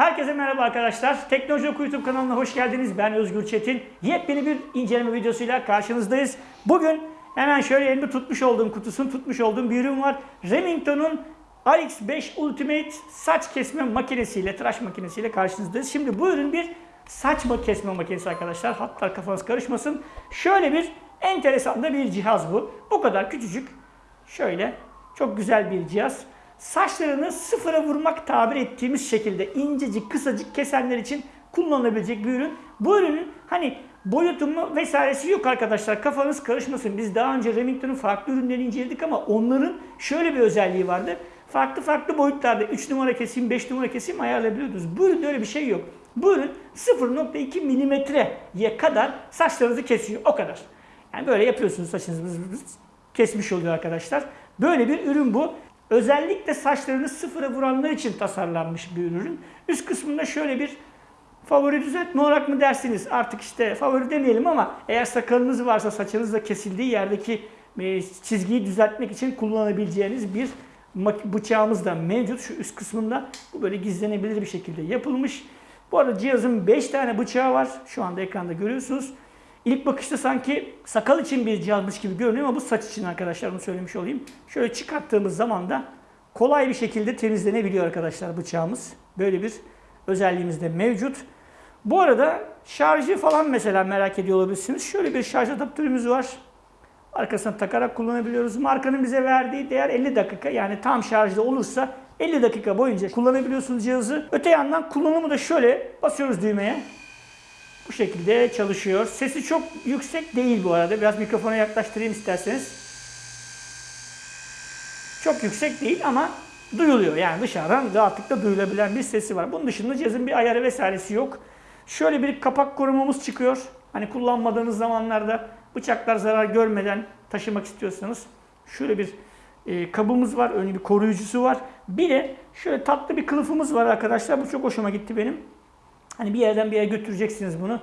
Herkese merhaba arkadaşlar. Teknoloji Oku YouTube kanalına hoş geldiniz. Ben Özgür Çetin. Yepyeni bir inceleme videosuyla karşınızdayız. Bugün hemen şöyle elimde tutmuş olduğum kutusunu tutmuş olduğum bir ürün var. Remington'un RX5 Ultimate saç kesme makinesiyle, tıraş makinesiyle karşınızdayız. Şimdi bu ürün bir saç kesme makinesi arkadaşlar. Hatta kafanız karışmasın. Şöyle bir enteresan da bir cihaz bu. Bu kadar küçücük. Şöyle çok güzel bir cihaz. Saçlarını sıfıra vurmak tabir ettiğimiz şekilde incecik, kısacık kesenler için kullanılabilecek bir ürün. Bu ürünün hani boyutu mu vesairesi yok arkadaşlar. Kafanız karışmasın. Biz daha önce Remington'un farklı ürünlerini inceledik ama onların şöyle bir özelliği vardı. Farklı farklı boyutlarda 3 numara keseyim, 5 numara keseyim ayarlayabiliyordunuz. Bu üründe öyle bir şey yok. Bu ürün 0.2 milimetreye kadar saçlarınızı kesiyor. O kadar. Yani böyle yapıyorsunuz saçınızı kesmiş oluyor arkadaşlar. Böyle bir ürün bu. Özellikle saçlarını sıfıra vuranlar için tasarlanmış bir ürün. Üst kısmında şöyle bir favori düzeltme olarak mı dersiniz? Artık işte favori demeyelim ama eğer sakalınız varsa saçınız da kesildiği yerdeki e, çizgiyi düzeltmek için kullanabileceğiniz bir bıçağımız da mevcut. Şu üst kısmında bu böyle gizlenebilir bir şekilde yapılmış. Bu arada cihazın 5 tane bıçağı var. Şu anda ekranda görüyorsunuz. İlk bakışta sanki sakal için bir cihazmış gibi görünüyor ama bu saç için arkadaşlar bunu söylemiş olayım. Şöyle çıkarttığımız zaman da kolay bir şekilde temizlenebiliyor arkadaşlar bıçağımız. Böyle bir özelliğimiz de mevcut. Bu arada şarjı falan mesela merak ediyor olabilirsiniz. Şöyle bir şarj adaptörümüz var. Arkasına takarak kullanabiliyoruz. Markanın bize verdiği değer 50 dakika. Yani tam şarjda olursa 50 dakika boyunca kullanabiliyorsunuz cihazı. Öte yandan kullanımı da şöyle basıyoruz düğmeye. Bu şekilde çalışıyor. Sesi çok yüksek değil bu arada. Biraz mikrofona yaklaştırayım isterseniz. Çok yüksek değil ama duyuluyor. Yani dışarıdan rahatlıkla duyulabilen bir sesi var. Bunun dışında cihazın bir ayarı vesairesi yok. Şöyle bir kapak korumamız çıkıyor. Hani kullanmadığınız zamanlarda bıçaklar zarar görmeden taşımak istiyorsanız şöyle bir e, kabımız var. Önü bir koruyucusu var. Bir de şöyle tatlı bir kılıfımız var arkadaşlar. Bu çok hoşuma gitti benim. Hani bir yerden bir yere götüreceksiniz bunu.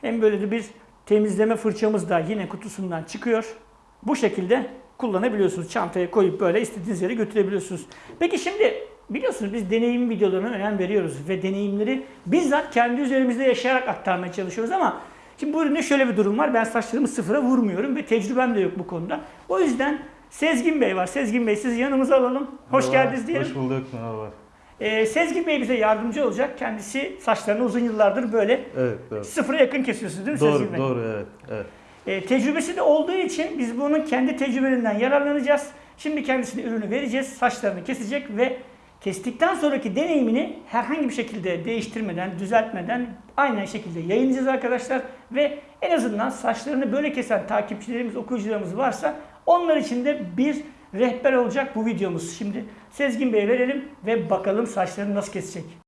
Hem böyle de bir temizleme fırçamız da yine kutusundan çıkıyor. Bu şekilde kullanabiliyorsunuz. Çantaya koyup böyle istediğiniz yere götürebiliyorsunuz. Peki şimdi biliyorsunuz biz deneyim videolarına önem veriyoruz ve deneyimleri bizzat kendi üzerimizde yaşayarak aktarmaya çalışıyoruz ama şimdi bu üründe şöyle bir durum var. Ben saçlarımı sıfıra vurmuyorum ve tecrübem de yok bu konuda. O yüzden Sezgin Bey var. Sezgin Bey sizi yanımıza alalım. Hoş Merhaba, geldiniz diyelim. Hoş bulduk. Merhaba. Ee, Sezgin Bey bize yardımcı olacak. Kendisi saçlarını uzun yıllardır böyle Evet, doğru. sıfıra yakın kesiyorsunuz değil mi Sezgin Doğru, Bey? doğru, evet, evet. Ee, tecrübesi de olduğu için biz bunun kendi tecrübelerinden yararlanacağız. Şimdi kendisine ürünü vereceğiz. Saçlarını kesecek ve kestikten sonraki deneyimini herhangi bir şekilde değiştirmeden, düzeltmeden aynı şekilde yayınlayacağız arkadaşlar. Ve en azından saçlarını böyle kesen takipçilerimiz, okuyucularımız varsa onlar için de bir rehber olacak bu videomuz. Şimdi Sezgin Bey'e verelim ve bakalım saçlarını nasıl kesecek.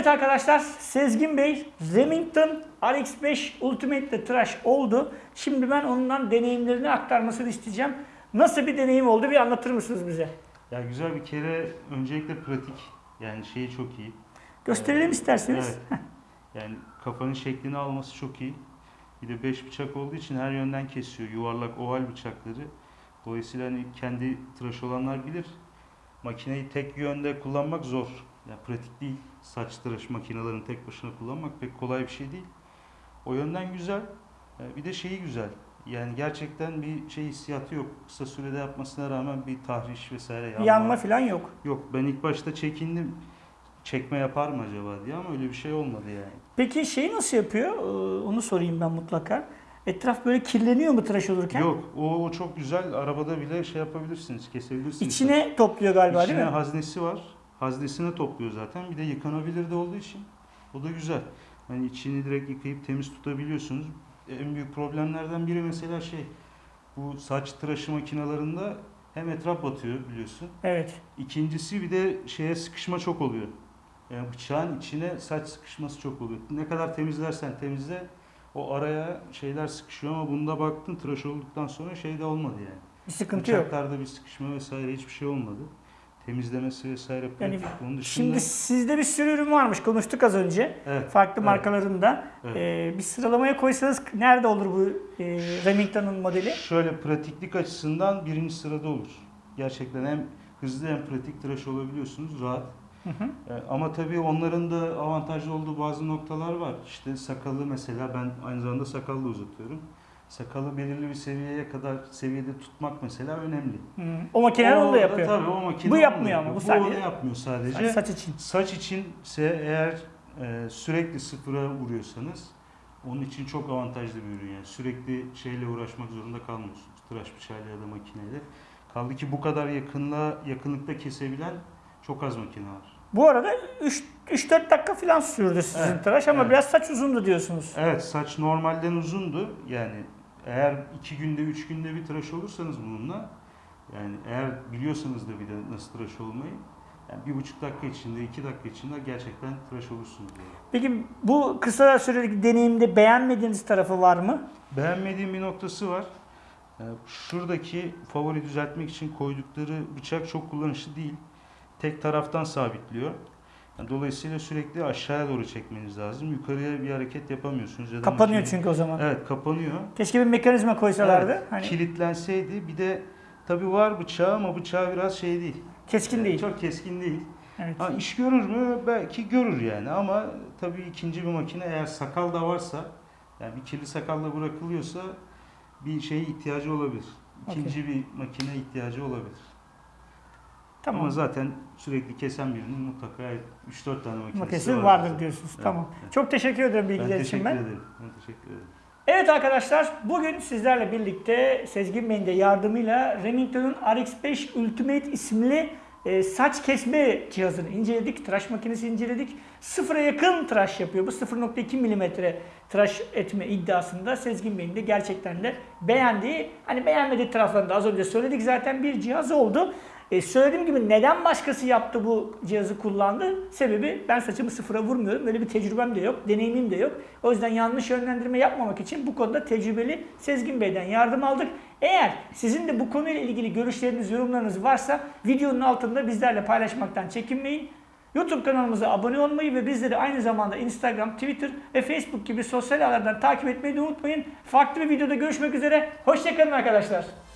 Evet arkadaşlar Sezgin Bey Remington RX5 Ultimate'de tıraş oldu. Şimdi ben ondan deneyimlerini aktarmasını isteyeceğim. Nasıl bir deneyim oldu bir anlatır mısınız bize? Ya güzel bir kere öncelikle pratik. Yani şeyi çok iyi. Gösterelim isterseniz. Evet. Yani kafanın şeklini alması çok iyi. Bir de 5 bıçak olduğu için her yönden kesiyor. Yuvarlak oval bıçakları. Dolayısıyla hani kendi tıraş olanlar bilir. Makineyi tek yönde kullanmak zor. Yani pratik değil. Saç tıraş makinelerini tek başına kullanmak pek kolay bir şey değil. O yönden güzel. Ee, Bir de şeyi güzel. Yani gerçekten bir şey hissiyatı yok. Kısa sürede yapmasına rağmen bir tahriş vesaire yanma. Yanma falan yok. Yok ben ilk başta çekindim. Çekme yapar mı acaba diye ama öyle bir şey olmadı yani. Peki şeyi nasıl yapıyor? Ee, Onu sorayım ben mutlaka. Etraf böyle kirleniyor mu tıraş olurken? Yok o, o çok güzel. Arabada bile şey yapabilirsiniz, kesebilirsiniz. İçine topluyor galiba İçine değil mi? haznesi var. Haznesine topluyor zaten. Bir de yıkanabilir de olduğu için. O da güzel. Hani içini direkt yıkayıp temiz tutabiliyorsunuz. En büyük problemlerden biri mesela şey. Bu saç tıraşı makinalarında hem etraf batıyor biliyorsun. Evet. İkincisi bir de şeye sıkışma çok oluyor. Yani bıçağın içine saç sıkışması çok oluyor. Ne kadar temizlersen temizle o araya şeyler sıkışıyor ama bunda baktın tıraş olduktan sonra şey de olmadı yani. Bir sıkıntı yok. Bıçaklarda bir sıkışma vesaire hiçbir şey olmadı. Temizlemesi vesaire Yani. Onun dışında Şimdi sizde bir sürü ürün varmış. Konuştuk az önce. evet, Farklı Evet. markalarında. Evet. Ee, bir sıralamaya koysanız nerede olur bu e, Remington'un modeli? şöyle pratiklik açısından birinci sırada olur. Gerçekten hem hızlı hem pratik tıraş olabiliyorsunuz rahat. Hı hı. E, Ama tabii onların da avantajlı olduğu bazı noktalar var. İşte sakalı mesela ben aynı zamanda sakal da uzatıyorum. Sakalı belirli bir seviyeye kadar seviyede tutmak mesela önemli. Hmm, O makineler onu da yapıyor. Tabii o makine Bu yapmıyor ama, bu sadece- onu yapmıyor sadece. Saç, saç için. Saç içinse eğer e, sürekli sıfıra vuruyorsanız onun için çok avantajlı bir ürün yani. Sürekli şeyle uğraşmak zorunda kalmıyorsunuz. Tıraş bıçağıyla ya da makineyle. Kaldı ki bu kadar yakınla yakınlıkta kesebilen çok az makine var. Bu arada 3-4 dakika falan sürdü sizin Evet, tıraş ama evet. biraz saç uzundu diyorsunuz. Evet saç normalden uzundu. Yani eğer iki günde üç günde bir tıraş olursanız bununla yani eğer biliyorsanız da bir de nasıl tıraş olmayı yani bir buçuk dakika içinde iki dakika içinde gerçekten tıraş olursunuz. Yani. Peki bu kısa süreli deneyimde beğenmediğiniz tarafı var mı? Beğenmediğim bir noktası var. Ee, Şuradaki favori düzeltmek için koydukları bıçak çok kullanışlı değil. Tek taraftan sabitliyor. Yani dolayısıyla sürekli aşağıya doğru çekmeniz lazım. Yukarıya bir hareket yapamıyorsunuz. Ya Kapanıyor makine- çünkü o zaman. Evet kapanıyor. Keşke bir mekanizma koysalardı. Evet, Hani Kilitlenseydi bir de tabi var bıçağı ama bıçağı biraz şey değil. keskin değil. Çok keskin değil. Evet. Ha, iş görür mü? Belki görür yani ama tabii ikinci bir makine eğer sakal da varsa yani bir kirli sakalla bırakılıyorsa bir şeye ihtiyacı olabilir. İkinci bir makine ihtiyacı olabilir. Tamam. Ama zaten sürekli kesen birinin mutlaka 3-4 tane makinesi Makinesi vardır. vardır diyorsunuz. Evet, Tamam. evet. Çok teşekkür ederim Ben bilgiler için teşekkür ben. ederim. Ben teşekkür ederim. Evet arkadaşlar bugün sizlerle birlikte Sezgin Bey'in de yardımıyla Remington'un RX5 Ultimate isimli e, saç kesme cihazını inceledik. Tıraş makinesi inceledik. Sıfıra yakın tıraş yapıyor. Bu 0.2 milimetre tıraş etme iddiasında Sezgin Bey'in de gerçekten de beğendiği, hani beğenmediği taraflarını da az önce söyledik zaten bir cihaz oldu. E, söylediğim gibi neden başkası yaptı bu cihazı kullandı? Sebebi ben saçımı sıfıra vurmuyorum. Böyle bir tecrübem de yok, deneyimim de yok. O yüzden yanlış yönlendirme yapmamak için bu konuda tecrübeli Sezgin Bey'den yardım aldık. Eğer sizin de bu konuyla ilgili görüşleriniz, yorumlarınız varsa videonun altında bizlerle paylaşmaktan çekinmeyin. YouTube kanalımıza abone olmayı ve bizleri aynı zamanda Instagram, Twitter ve Facebook gibi sosyal ağlardan takip etmeyi de unutmayın. Farklı bir videoda görüşmek üzere. Hoşçakalın arkadaşlar.